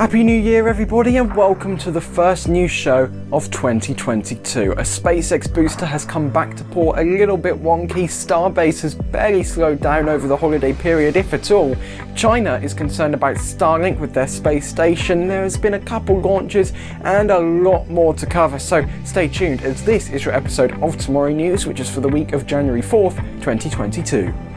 Happy New Year everybody and welcome to the first news show of 2022. A SpaceX booster has come back to port a little bit wonky, Starbase has barely slowed down over the holiday period if at all. China is concerned about Starlink with their space station, there has been a couple launches and a lot more to cover so stay tuned as this is your episode of Tomorrow News which is for the week of January 4th, 2022.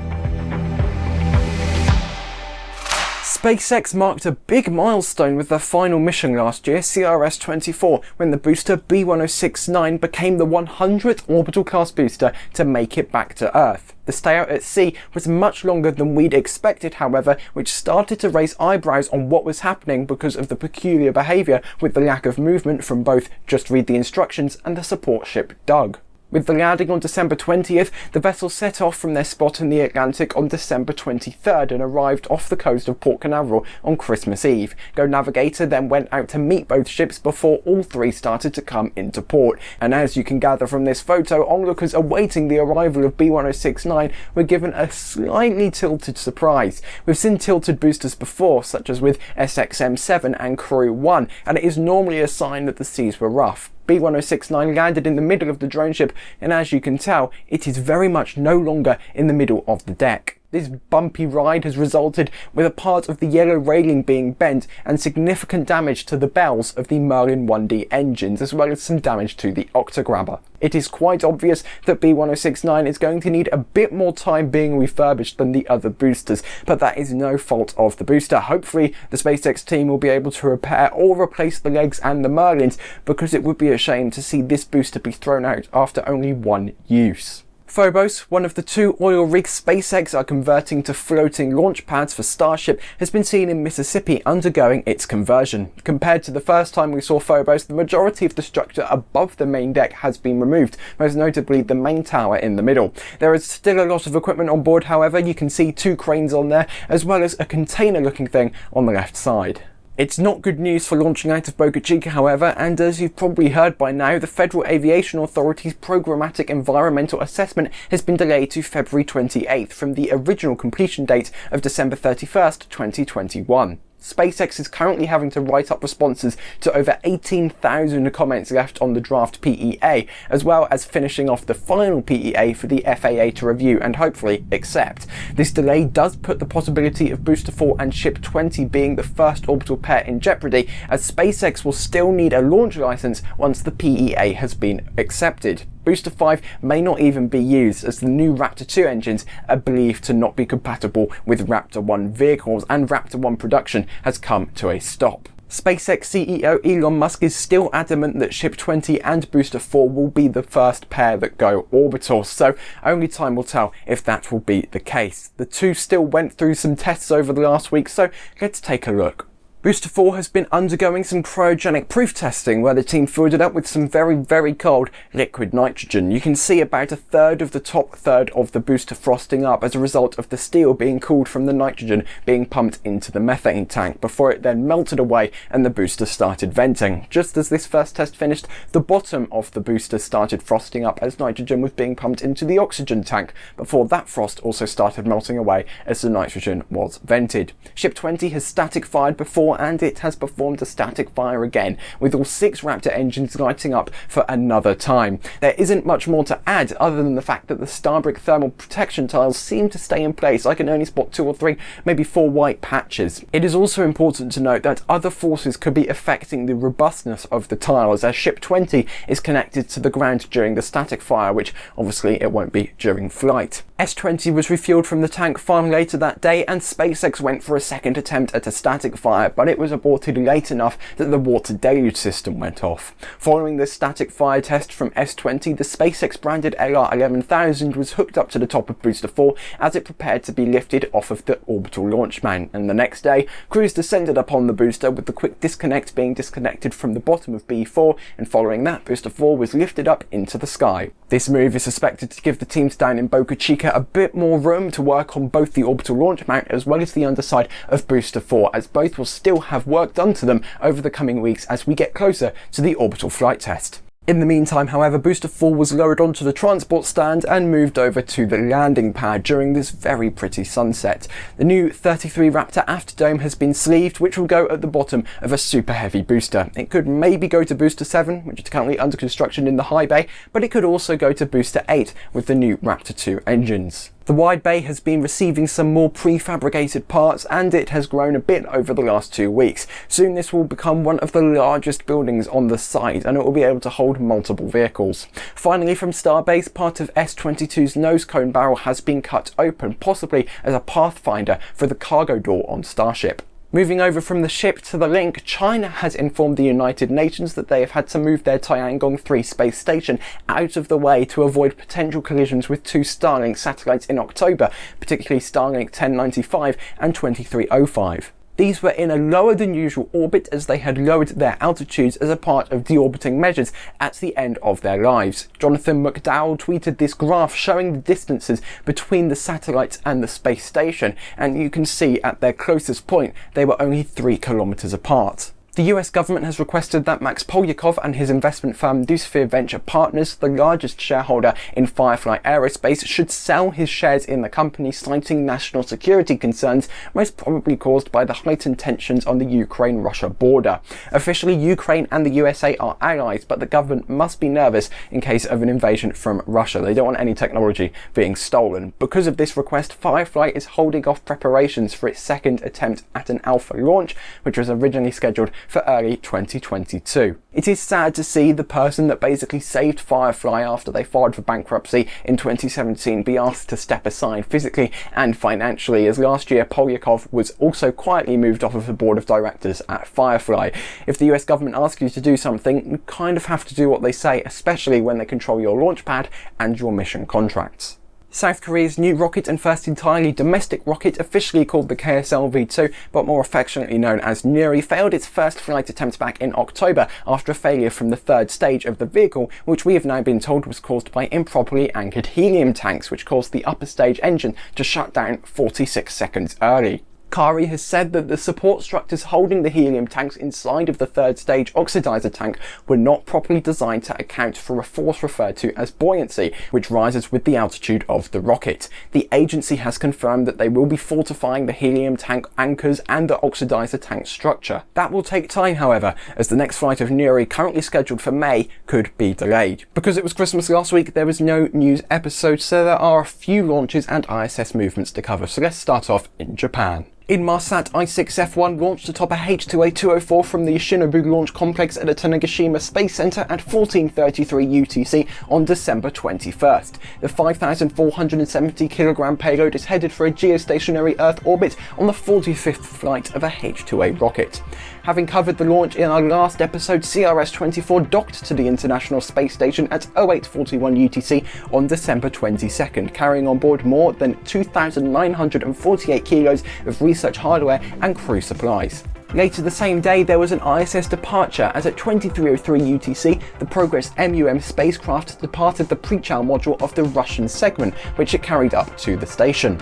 SpaceX marked a big milestone with their final mission last year, CRS-24, when the booster B1069 became the 100th orbital class booster to make it back to Earth. The stay out at sea was much longer than we'd expected however, which started to raise eyebrows on what was happening because of the peculiar behaviour with the lack of movement from both Just Read the Instructions and the support ship Doug. With the landing on December 20th, the vessel set off from their spot in the Atlantic on December 23rd and arrived off the coast of Port Canaveral on Christmas Eve. Go Navigator then went out to meet both ships before all three started to come into port. And as you can gather from this photo, onlookers awaiting the arrival of B1069 were given a slightly tilted surprise. We've seen tilted boosters before, such as with SXM-7 and Crew 1, and it is normally a sign that the seas were rough. B1069 landed in the middle of the drone ship and as you can tell it is very much no longer in the middle of the deck. This bumpy ride has resulted with a part of the yellow railing being bent and significant damage to the bells of the Merlin 1D engines as well as some damage to the Octograbber. It is quite obvious that B1069 is going to need a bit more time being refurbished than the other boosters, but that is no fault of the booster. Hopefully the SpaceX team will be able to repair or replace the legs and the Merlins because it would be a shame to see this booster be thrown out after only one use. Phobos, one of the two oil rigs SpaceX are converting to floating launch pads for Starship, has been seen in Mississippi undergoing its conversion. Compared to the first time we saw Phobos, the majority of the structure above the main deck has been removed, most notably the main tower in the middle. There is still a lot of equipment on board however, you can see two cranes on there, as well as a container looking thing on the left side. It's not good news for launching out of Boca Chica however, and as you've probably heard by now, the Federal Aviation Authority's programmatic environmental assessment has been delayed to February 28th from the original completion date of December 31st, 2021. SpaceX is currently having to write up responses to over 18,000 comments left on the draft PEA, as well as finishing off the final PEA for the FAA to review and hopefully accept. This delay does put the possibility of Booster 4 and Ship 20 being the first orbital pair in jeopardy, as SpaceX will still need a launch license once the PEA has been accepted. Booster 5 may not even be used as the new Raptor 2 engines are believed to not be compatible with Raptor 1 vehicles and Raptor 1 production has come to a stop. SpaceX CEO Elon Musk is still adamant that Ship 20 and Booster 4 will be the first pair that go orbital, so only time will tell if that will be the case. The two still went through some tests over the last week, so let's take a look. Booster 4 has been undergoing some cryogenic proof testing where the team filled it up with some very very cold liquid nitrogen. You can see about a third of the top third of the booster frosting up as a result of the steel being cooled from the nitrogen being pumped into the methane tank before it then melted away and the booster started venting. Just as this first test finished, the bottom of the booster started frosting up as nitrogen was being pumped into the oxygen tank before that frost also started melting away as the nitrogen was vented. Ship 20 has static fired before and it has performed a static fire again, with all six Raptor engines lighting up for another time. There isn't much more to add other than the fact that the Starbrick thermal protection tiles seem to stay in place. I can only spot two or three, maybe four white patches. It is also important to note that other forces could be affecting the robustness of the tiles as ship 20 is connected to the ground during the static fire, which obviously it won't be during flight. S20 was refueled from the tank farm later that day and SpaceX went for a second attempt at a static fire, but it was aborted late enough that the water deluge system went off. Following the static fire test from S20, the SpaceX branded LR11000 was hooked up to the top of Booster 4 as it prepared to be lifted off of the orbital launch mount, and the next day, crews descended upon the booster with the quick disconnect being disconnected from the bottom of B4, and following that, Booster 4 was lifted up into the sky. This move is suspected to give the teams down in Boca Chica a bit more room to work on both the orbital launch mount as well as the underside of Booster 4 as both will still have work done to them over the coming weeks as we get closer to the orbital flight test. In the meantime, however, Booster 4 was lowered onto the transport stand and moved over to the landing pad during this very pretty sunset. The new 33 Raptor afterdome has been sleeved, which will go at the bottom of a super heavy booster. It could maybe go to Booster 7, which is currently under construction in the high bay, but it could also go to Booster 8 with the new Raptor 2 engines. The wide bay has been receiving some more prefabricated parts and it has grown a bit over the last two weeks. Soon this will become one of the largest buildings on the site and it will be able to hold multiple vehicles. Finally from Starbase, part of S-22's nose cone barrel has been cut open, possibly as a pathfinder for the cargo door on Starship. Moving over from the ship to the link, China has informed the United Nations that they have had to move their Tiangong 3 space station out of the way to avoid potential collisions with two Starlink satellites in October, particularly Starlink 1095 and 2305. These were in a lower than usual orbit as they had lowered their altitudes as a part of deorbiting measures at the end of their lives. Jonathan McDowell tweeted this graph showing the distances between the satellites and the space station, and you can see at their closest point they were only 3 kilometers apart. The US government has requested that Max Polyakov and his investment firm Noosphere Venture Partners, the largest shareholder in Firefly Aerospace, should sell his shares in the company, citing national security concerns, most probably caused by the heightened tensions on the Ukraine-Russia border. Officially, Ukraine and the USA are allies, but the government must be nervous in case of an invasion from Russia. They don't want any technology being stolen. Because of this request, Firefly is holding off preparations for its second attempt at an alpha launch, which was originally scheduled for early 2022. It is sad to see the person that basically saved Firefly after they filed for bankruptcy in 2017 be asked to step aside physically and financially as last year Polyakov was also quietly moved off of the board of directors at Firefly. If the US government asks you to do something, you kind of have to do what they say, especially when they control your launch pad and your mission contracts. South Korea's new rocket and first entirely domestic rocket, officially called the KSLV-2, but more affectionately known as Nuri, failed its first flight attempt back in October after a failure from the third stage of the vehicle, which we have now been told was caused by improperly anchored helium tanks, which caused the upper stage engine to shut down 46 seconds early. KARI has said that the support structures holding the helium tanks inside of the third stage oxidizer tank were not properly designed to account for a force referred to as buoyancy, which rises with the altitude of the rocket. The agency has confirmed that they will be fortifying the helium tank anchors and the oxidizer tank structure. That will take time, however, as the next flight of Nuri, currently scheduled for May, could be delayed. Because it was Christmas last week, there was no news episode, so there are a few launches and ISS movements to cover. So let's start off in Japan. Inmarsat I-6F1 launched atop a H2A-204 from the Yoshinobu Launch Complex at the Tanegashima Space Center at 1433 UTC on December 21st. The 5,470 kilogram payload is headed for a geostationary Earth orbit on the 45th flight of a H2A rocket. Having covered the launch in our last episode, CRS-24 docked to the International Space Station at 0841 UTC on December 22nd, carrying on board more than 2,948 kilos of research hardware and crew supplies. Later the same day, there was an ISS departure as at 2303 UTC, the Progress M-UM spacecraft departed the Prichal module of the Russian segment, which it carried up to the station.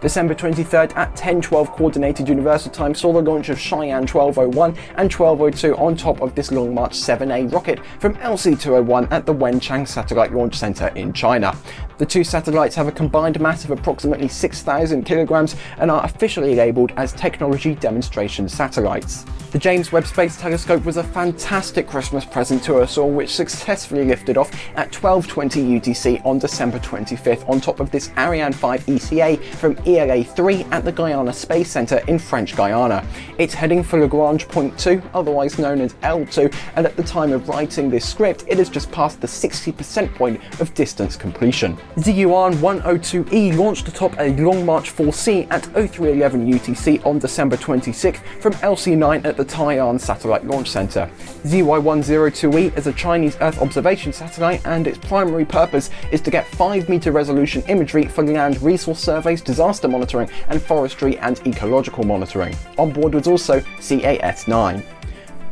December 23rd at 10.12 Coordinated Universal Time saw the launch of Shiyan 1201 and 1202 on top of this Long March 7A rocket from LC-201 at the Wenchang Satellite Launch Center in China. The two satellites have a combined mass of approximately 6,000 kilograms and are officially labelled as technology demonstration satellites. The James Webb Space Telescope was a fantastic Christmas present to us all which successfully lifted off at 12.20 UTC on December 25th on top of this Ariane 5 ECA from ELA-3 at the Guiana Space Center in French Guiana. It's heading for Lagrange Point 2, otherwise known as L2, and at the time of writing this script it has just passed the 60% point of distance completion. Ziyuan 102E launched atop a Long March 4C at 0311 UTC on December 26th from LC9 at the Taiyuan Satellite Launch Center. ZY102E is a Chinese Earth observation satellite and its primary purpose is to get 5 meter resolution imagery for land resource surveys, disaster monitoring and forestry and ecological monitoring. On board was also CAS-9.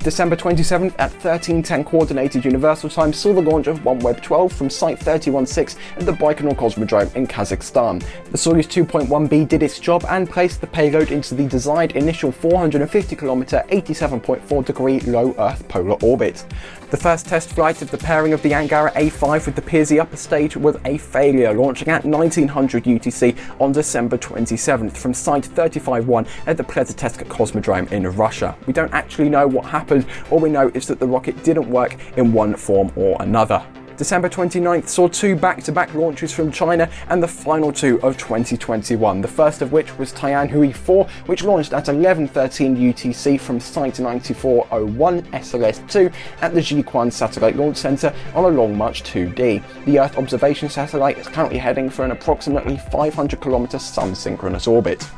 December 27th at 1310 Coordinated Universal Time saw the launch of OneWeb 12 from Site 316 at the Baikonur Cosmodrome in Kazakhstan. The Soyuz 2.1B did its job and placed the payload into the desired initial 450km 87.4 degree low Earth polar orbit. The first test flight of the pairing of the Angara A5 with the Persei upper stage was a failure, launching at 1900 UTC on December 27th from Site 35-1 at the Plesetsk Cosmodrome in Russia. We don't actually know what happened, all we know is that the rocket didn't work in one form or another. December 29th saw two back-to-back -back launches from China and the final two of 2021, the first of which was Tianhui 4, which launched at 11.13 UTC from Site 9401 SLS-2 at the Jiuquan Satellite Launch Center on a Long March 2D. The Earth observation satellite is currently heading for an approximately 500 km sun-synchronous orbit.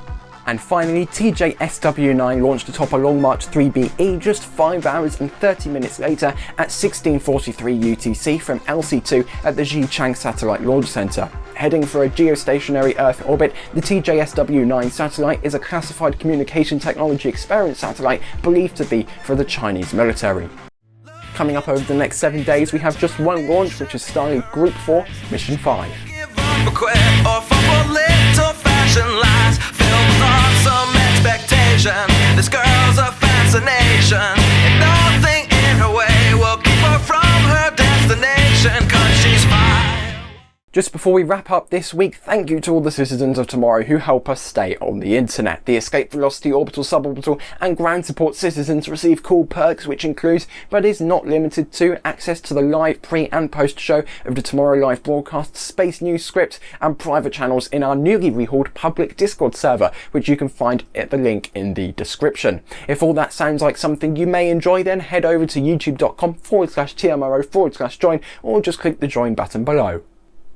And finally, TJ-SW9 launched atop a Long March 3BE just 5 hours and 30 minutes later at 1643 UTC from LC2 at the Xichang Satellite Launch Center. Heading for a geostationary Earth orbit, the TJ-SW9 satellite is a classified communication technology experiment satellite believed to be for the Chinese military. Coming up over the next 7 days, we have just one launch, which is Starlink Group 4, Mission 5 some expectation. This girl's a fascination, and nothing in her way will keep her from her destination. Cause she's fine. Just before we wrap up this week, thank you to all the citizens of tomorrow who help us stay on the internet. The Escape Velocity Orbital, Suborbital and Ground Support citizens receive cool perks which includes, but is not limited to, access to the live pre and post show of the Tomorrow Live broadcast, space news scripts and private channels in our newly rehauled public Discord server, which you can find at the link in the description. If all that sounds like something you may enjoy, then head over to youtube.com forward slash TMRO forward slash join or just click the join button below.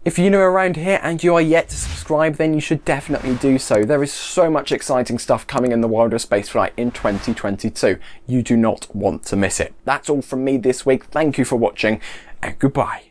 If you're new around here and you are yet to subscribe, then you should definitely do so. There is so much exciting stuff coming in the world of spaceflight in 2022. You do not want to miss it. That's all from me this week. Thank you for watching and goodbye.